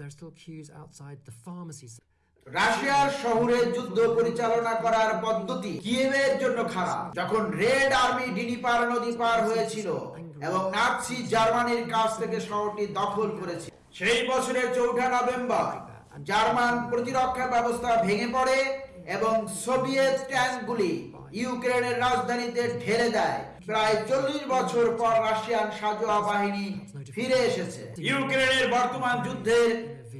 there are still queues outside the pharmacies. রাশিয়ার শহরে যুদ্ধ পরিচালনা করার পদ্ধতি কিয়েভের জন্য খারাপ যখন রেড আর্মি ডিনিপার নদী পার হয়েছিল এবং নাৎসি জার্মানির কাছ থেকে শহরটি দখল করেছিল সেই বছরের চৌঠা নভেম্বর জার্মান প্রতিরক্ষা ব্যবস্থা ভেঙে পড়ে এবং সোভিয়েত ট্যাঙ্কগুলি ইউক্রেনের রাজধানীতে ঢেলে দেয়। প্রায় চল্লিশ বছর পর রাশিয়ান সাজোয়া বাহিনী ফিরে এসেছে। ইউক্রেনের বর্তমান যুদ্ধের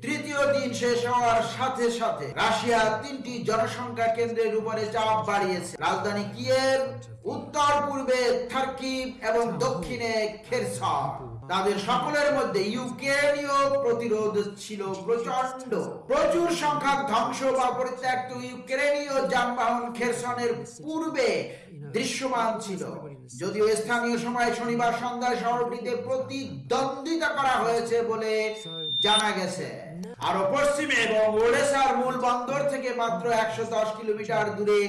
তৃতীয় দিন শেষ হওয়ার সাথে সাথে রাশিয়া তিনটি জনসংখ্যা কেন্দ্রের উপরে চাপ বাড়িয়েছে। রাজধানী কিয়েভ, উত্তর পূর্বে থার্কিভ এবং দক্ষিণে খেরসন তাদের সকলের মধ্যে ইউক্রেনীয় প্রতিরোধ ছিল প্রচণ্ড প্রচুর সংখ্যক ধ্বংস বা পরিত্যক্ত ইউক্রেনীয় যানবাহন খেরসনের পূর্বে দৃশ্যমান ছিল। যদিও স্থানীয় সময় শনিবার সন্ধ্যায় শহরটিতে প্রতিদ্বন্দ্বিতা করা হয়েছে বলে জানা গেছে। আরও পশ্চিমে এবং ওডেসার মূল বন্দর থেকে মাত্র একশো দশ কিলোমিটার দূরে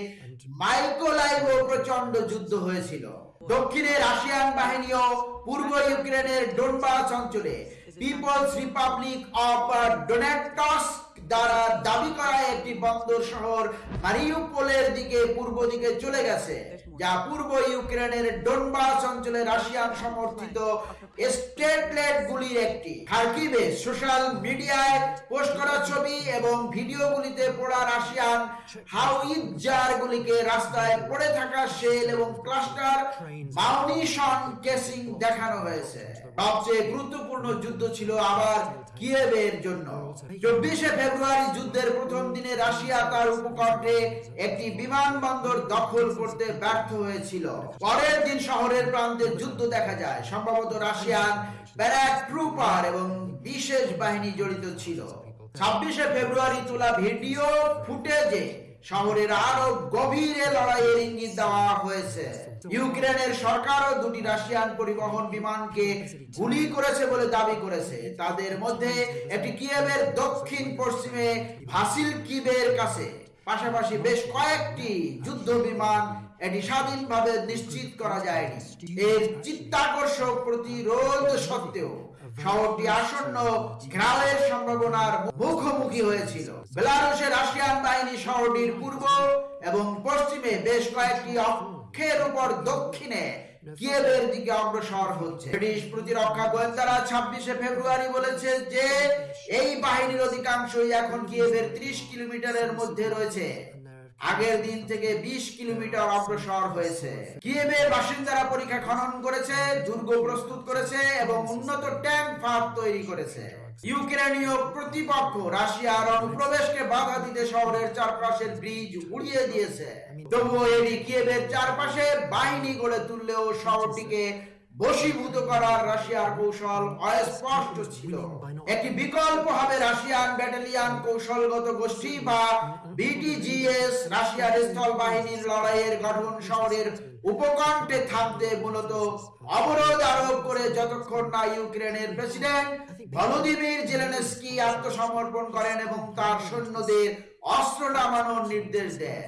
মাইকোলাইভ প্রচণ্ড যুদ্ধ হয়েছিল। দক্ষিণে রাশিয়ান বাহিনীও পূর্ব ইউক্রেনের ডোনবাস অঞ্চলে পিপলস রিপাবলিক অফ ডোনেটস্ক দ্বারা দাবি করা একটি বন্দর শহর মারিউপোলের দিকে, পূর্ব দিকে চলে গেছে। যা পূর্ব ইউক্রেনের ডোনবাস অঞ্চলে রাশিয়ান সমর্থিত স্টেটলেট গুলির একটি। খার্কিভে সোশ্যাল মিডিয়ায় পোস্ট করা ছবি এবং পড়া রাশিয়ান হাউইজার গুলিকে রাস্তায় পড়ে থাকা এবং ক্লাস্টার মাউনিশন কেসিং দেখানো হয়েছে। সবচেয়ে গুরুত্বপূর্ণ যুদ্ধ ছিল আবার কিয়েভের জন্য। চব্বিশে ফেব্রুয়ারি যুদ্ধের প্রথম দিনে রাশিয়া তার উপকণ্ঠে একটি বিমানবন্দর দখল করতে ব্যর্থ হয়েছিল। পরের দিন শহরের প্রান্তে যুদ্ধ দেখা যায়। সম্ভবত রাশিয়ান ব্যারাক ট্রুপার এবং বিশেষ বাহিনী জড়িত ছিল। ছাব্বিশে ফেব্রুয়ারি তোলা ভিডিও ফুটেজে শহরের আরও গভীরে লড়াইয়ের ইঙ্গিত দেওয়া হয়েছে। ইউক্রেনের সরকারও দুটি রাশিয়ান পরিবহন বিমানকে গুলি করেছে বলে দাবি করেছে। তাদের মধ্যে একটি কিয়েভের দক্ষিণ পশ্চিমে ভাসিল কিবের কাছে। পাশাপাশি বেশ কয়েকটি যুদ্ধ বিমান এটি স্বাধীনভাবে নিশ্চিত করা যায়নি। এর চিত্তাকর্ষক প্রতিরোধ সত্ত্বেও শহরটি আসন্ন ঘেরাওয়ের সম্ভাবনার মুখোমুখি হয়েছিল। রাশিয়ান বাহিনী শহরটির পূর্ব এবং পশ্চিমে বেশ কয়েকটি অক্ষের উপর দক্ষিণে কিয়েভের দিকে অগ্রসর হচ্ছে। ব্রিটিশ প্রতিরক্ষা গোয়েন্দারা ছাব্বিশে ফেব্রুয়ারি বলেছে যে, এই বাহিনীর অধিকাংশই এখন কিয়েভের ত্রিশ কিলোমিটারের মধ্যে রয়েছে। আগের দিন থেকে ২০ কিলোমিটার অগ্রসর হয়েছে। কিয়েভের বাসিন্দারা পরীক্ষা খনন করেছে, দুর্গ প্রস্তুত করেছে এবং উন্নত ট্যাঙ্ক ফাঁদ তৈরি করেছে। ইউক্রেনীয় প্রতিপক্ষ রাশিয়ার অনুপ্রবেশকে বাধা দিতে শহরের চারপাশের ব্রিজ উড়িয়ে দিয়েছে। তবুও এটি কিয়েভের চারপাশে বাহিনী গড়ে তুললেও শহরটিকে বশীভূত করার রাশিয়ার কৌশল অস্পষ্ট ছিল। একটি বিকল্প হবে রাশিয়ান ব্যাটালিয়ান কৌশলগত গোষ্ঠী বা বিটিজিএস রাশিয়ার স্থল বাহিনীর লড়াইয়ের গঠন শহরের উপকণ্ঠে থামতে মূলত অবরোধ আরোপ করে যতক্ষণ না ইউক্রেনের প্রেসিডেন্ট ভলোদিমির জেলেনস্কি আত্মসমর্পণ করেন এবং তার সৈন্যদের অস্ত্র নামানোর নির্দেশ দেন।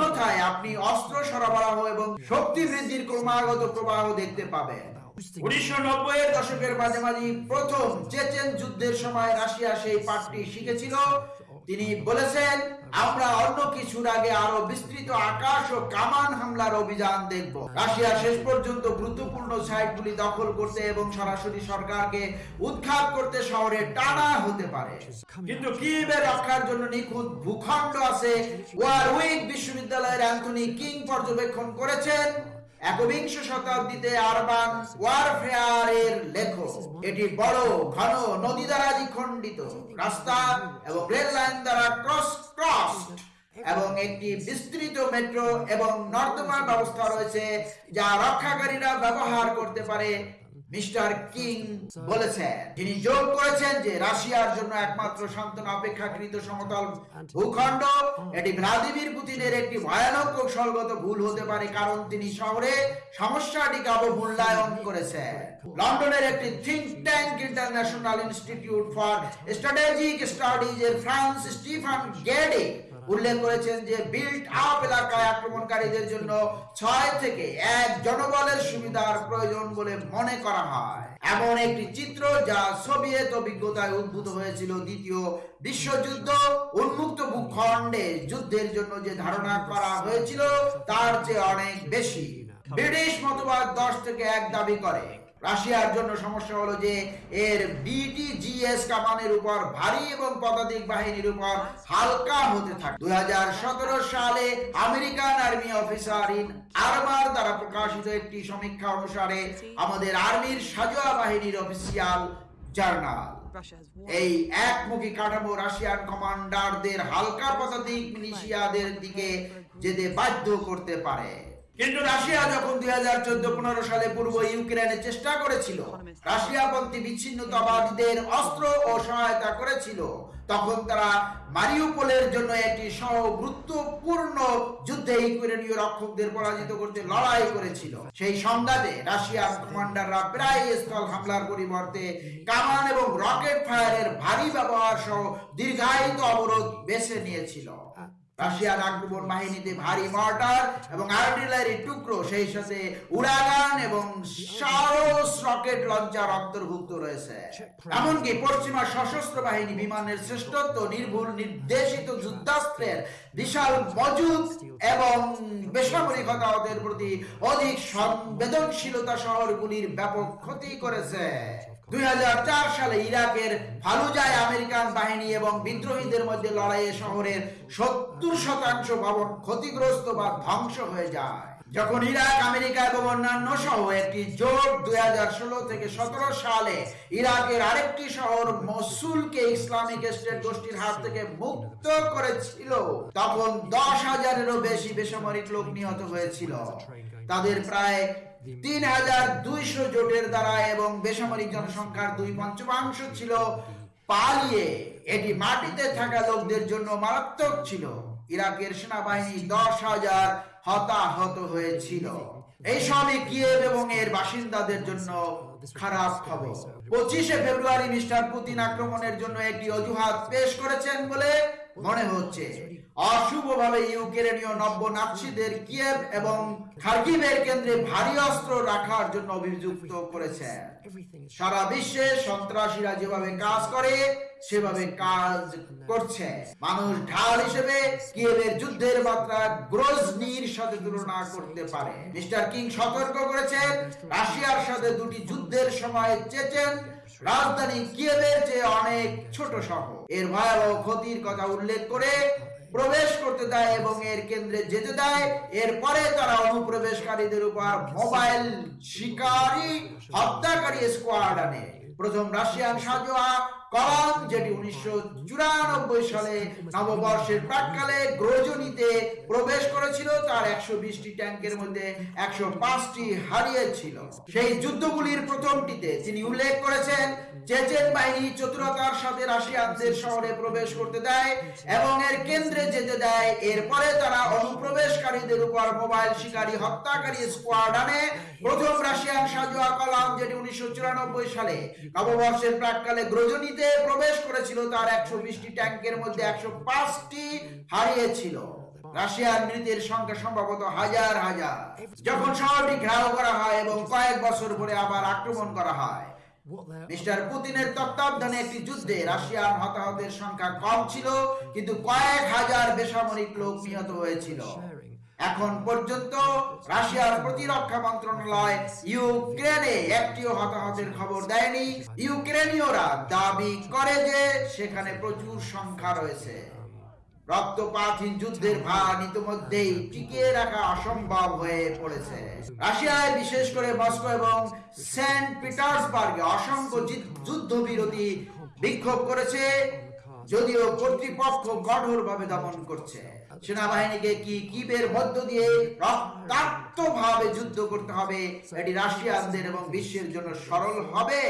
আপনি অস্ত্র সরবরাহ এবং শক্তি বৃদ্ধির ক্রমাগত প্রবাহ দেখতে পাবেন। উনিশশো নব্বই দশকের মাঝামাঝি প্রথম চেচেন যুদ্ধের সময় রাশিয়া সেই পাঠটি শিখেছিল। তিনি বলেছেন আমরা অন্য কিছুর আগে আরও বিস্তৃত আকাশ ও কামান হামলার অভিযান দেখব। রাশিয়া শেষ পর্যন্ত গুরুত্বপূর্ণ সাইটগুলি দখল করতে এবং সরাসরি সরকারকে উৎখাত করতে শহরে টানা হতে পারে। কিন্তু কিবে রক্ষার জন্য নিখুঁত ভূখণ্ড আছে। ওয়ারউইক বিশ্ববিদ্যালয়ের অ্যান্থনি কিং পর্যবেক্ষণ করেছেন। একবিংশ শতাব্দীতে আরবান ওয়ারফেয়ারের লেখক। এটি বড়, ঘন নদী দ্বারা দ্বিখণ্ডিত রাস্তা এবং রেল লাইন দ্বারা ক্রস ক্রস এবং একটি বিস্তৃত মেট্রো এবং নর্দমা ব্যবস্থা রয়েছে যা রক্ষাকারীরা ব্যবহার করতে পারে মিস্টার কিং বলেছেন। তিনি যোগ করেছেন যে রাশিয়ার জন্য একমাত্র সান্ত্বনা অপেক্ষাকৃত সমতল ভূখণ্ড। এটি ভ্লাদিমির পুতিনের একটি ভয়ানক কৌশলগত ভুল হতে পারে কারণ তিনি শহরে সমস্যাটিকে অবমূল্যায়ন করেছেন। লন্ডনের একটি think tank International Institute for Strategic Studies এর ফ্রান্স স্টিফান গেডে উল্লেখ করেছেন যে বিল্ট আপ এলাকায় আক্রমণকারীদের জন্য ছয় থেকে এক জনবলের সুবিধার প্রয়োজন বলে মনে করা হয়। এমন একটি চিত্র যা সোভিয়েত অভিজ্ঞতায় উদ্ভূত হয়েছিল দ্বিতীয় বিশ্বযুদ্ধ উন্মুক্ত ভূখণ্ডে যুদ্ধের জন্য যে ধারণা করা হয়েছিল, তার চেয়ে অনেক বেশি ব্রিটিশ মতবাদ দশ থেকে এক দাবি করে, রাশিয়ার জন্য সমস্যা হলো যে এর বিটিজিএস কামানের উপর ভারী এবং পদাতিক বাহিনীর উপর হালকা হতে থাকে দু হাজার সতেরো সালে American army officer in armour দ্বারা প্রকাশিত একটি সমীক্ষা অনুসারে আমাদের আর্মির সাজোয়া বাহিনীর অফিসিয়াল জার্নাল. এই একমুখী কাঠামো রাশিয়ান কমান্ডারদের হালকা পদাতিক মিলিশিয়াদের দিকে যেতে বাধ্য করতে পারে। কিন্তু রাশিয়া যখন দুই হাজার চোদ্দ, পনেরো সালে পূর্ব ইউক্রেনে চেষ্টা করেছিল, রাশিয়াপন্থী বিচ্ছিন্নতাবাদীদের অস্ত্র ও সহায়তা করেছিল, তখন তারা মারিউপোলের জন্য একটি সহ গুরুত্বপূর্ণ যুদ্ধে ইউক্রেনীয় রক্ষকদের পরাজিত করতে লড়াই করেছিল। সেই সংঘাতে রাশিয়ান কমান্ডাররা প্রায় স্থল হামলার পরিবর্তে কামান এবং রকেট ফায়ারের ভারী ব্যবহার সহ দীর্ঘায়িত অবরোধ বেছে নিয়েছিল। আক্রমণ বাহিনীতে ভারী মর্টার এবং আর্টিলারি টুকরো, সেই সাথে উড়াগান এবং রকেট লঞ্চার অন্তর্ভুক্ত রয়েছে। এমনকি পশ্চিমা সশস্ত্র বাহিনী বিমানের শ্রেষ্ঠত্ব, নির্ভুল নির্দেশিত যুদ্ধাস্ত্রের বিশাল মজুদ এবং বেসামরিক হতাহতের প্রতি অধিক সংবেদনশীলতা শহরগুলির ব্যাপক ক্ষতি করেছে। দুই সালে ইরাকের ফালুজায় আমেরিকান বাহিনী এবং বিদ্রোহীদের মধ্যে লড়াইয়ে শহরের সত্তর শতাংশ ভবন ক্ষতিগ্রস্ত বা ধ্বংস হয়ে যায়। যখন ইরাক, আমেরিকা এবং অন্যান্য সহ একটি জোট দুই হাজার ষোলো থেকে সতেরো সালে ইরাকের আরেকটি শহর মসুলকে ইসলামিক স্টেট গোষ্ঠীর হাত থেকে মুক্ত করেছিল, তখন দশ হাজারেরও বেশি বেসামরিক লোক নিহত হয়েছিল। তাদের প্রায় তিন হাজার দুইশো জোটের দ্বারা এবং বেসামরিক জনসংখ্যার দুই পঞ্চমাংশ ছিল পালিয়ে। এটি মাটিতে থাকা লোকদের জন্য মারাত্মক ছিল। ইরাকের সেনাবাহিনী দশ হাজার হতাহত হয়েছিল। কিয়েভ এবং এর বাসিন্দাদের জন্য খারাপ খবর। পঁচিশে ফেব্রুয়ারি মিস্টার পুতিন আক্রমণের জন্য একটি অজুহাত পেশ করেছেন বলে মনে হচ্ছে। অশুভভাবে ইউক্রেনীয় নব্য নাৎসিদের কিয়েভ এবং খার্কিভের কেন্দ্রে ভারী অস্ত্র রাখার জন্য অভিযুক্ত করেছে। সারা বিশ্বে সন্ত্রাসীরা যেভাবে কাজ করে, সেভাবে কাজ করছে। মানুষ ঢাল হিসেবে কিয়েভের যুদ্ধের মাত্রা গ্রোজনির সাথে তুলনা করতে পারে। মিস্টার কিং সতর্ক করেছেন, রাশিয়ার সাথে দুটি যুদ্ধের সময় চেচেন রাজধানী কিয়েভের চেয়ে অনেক ছোট শহর, এর ভয়াবহ ক্ষতির কথা উল্লেখ করে প্রবেশ করতে দেয় এবং এর কেন্দ্রে যেতে দেয়। এরপরে তারা অনুপ্রবেশকারীদের উপর মোবাইল শিকারী, হত্যাকারী স্কোয়াড আনে। প্রথম রাশিয়ান সাজোয়া কলাম, যেটি উনিশশো চুরানব্বই সালে নববর্ষের প্রাককালে গ্রোজনিতে প্রবেশ করেছিল। তার একশো বিশটি ট্যাঙ্কের মধ্যে একশো পাঁচটি হারিয়েছিল। সেই যুদ্ধগুলির প্রথমটিতে তিনি উল্লেখ করেছেন, চেচেন বাহিনী চতুরতার সাথে রাশিয়ানদের শহরে প্রবেশ করতে দেয় এবং এর কেন্দ্রে যেতে দেয়। এরপরে তারা অনুপ্রবেশকারীদের উপর মোবাইল শিকারী হত্যাকারী স্কোয়াড আনে প্রথম রাশিয়ান সাজোয়া কলাম, যেটি উনিশশো চুরানব্বই সালে নববর্ষের প্রাককালে গ্রজনীতে প্রবেশ করেছিল, তার একশো বিশটি ট্যাঙ্কের মধ্যে একশো পাঁচটি হারিয়েছিল। রাশিয়ার মৃতের সংখ্যা সম্ভবত হাজার হাজার। যখন শহরটি ঘেরাও করা হয় এবং কয়েক বছর পরে আবার আক্রমণ করা হয়। মিস্টার পুতিনের তত্ত্বাবধানে একটি যুদ্ধে রাশিয়ান হতাহতের সংখ্যা কম ছিল, কিন্তু কয়েক হাজার বেসামরিক লোক নিহত হয়েছিল. এখন পর্যন্ত রাশিয়ার প্রতিরক্ষা মন্ত্রণালয় ইউক্রেনে একটিও হতাহতের খবর দেয়নি। ইউক্রেনীয়রা দাবি করে যে সেখানে প্রচুর সংখ্যা রয়েছে। রক্তপাতহীন যুদ্ধের ভার ইতিমধ্যেই টিকিয়ে রাখা অসম্ভব হয়ে পড়েছে। রাশিয়ায় বিশেষ করে মস্কো এবং সেন্ট পিটার্সবার্গে অসংখ্য যুদ্ধ- যুদ্ধবিরতি বিক্ষোভ করেছে, যদিও কর্তৃপক্ষ কঠোরভাবে দমন করছে। সেনাবাহিনীকে কি কিবের মধ্য দিয়ে রক্তাক্ত ভাবে যুদ্ধ করতে হবে? এটি রাশিয়ানদের এবং বিশ্বের জন্য সরল হবে।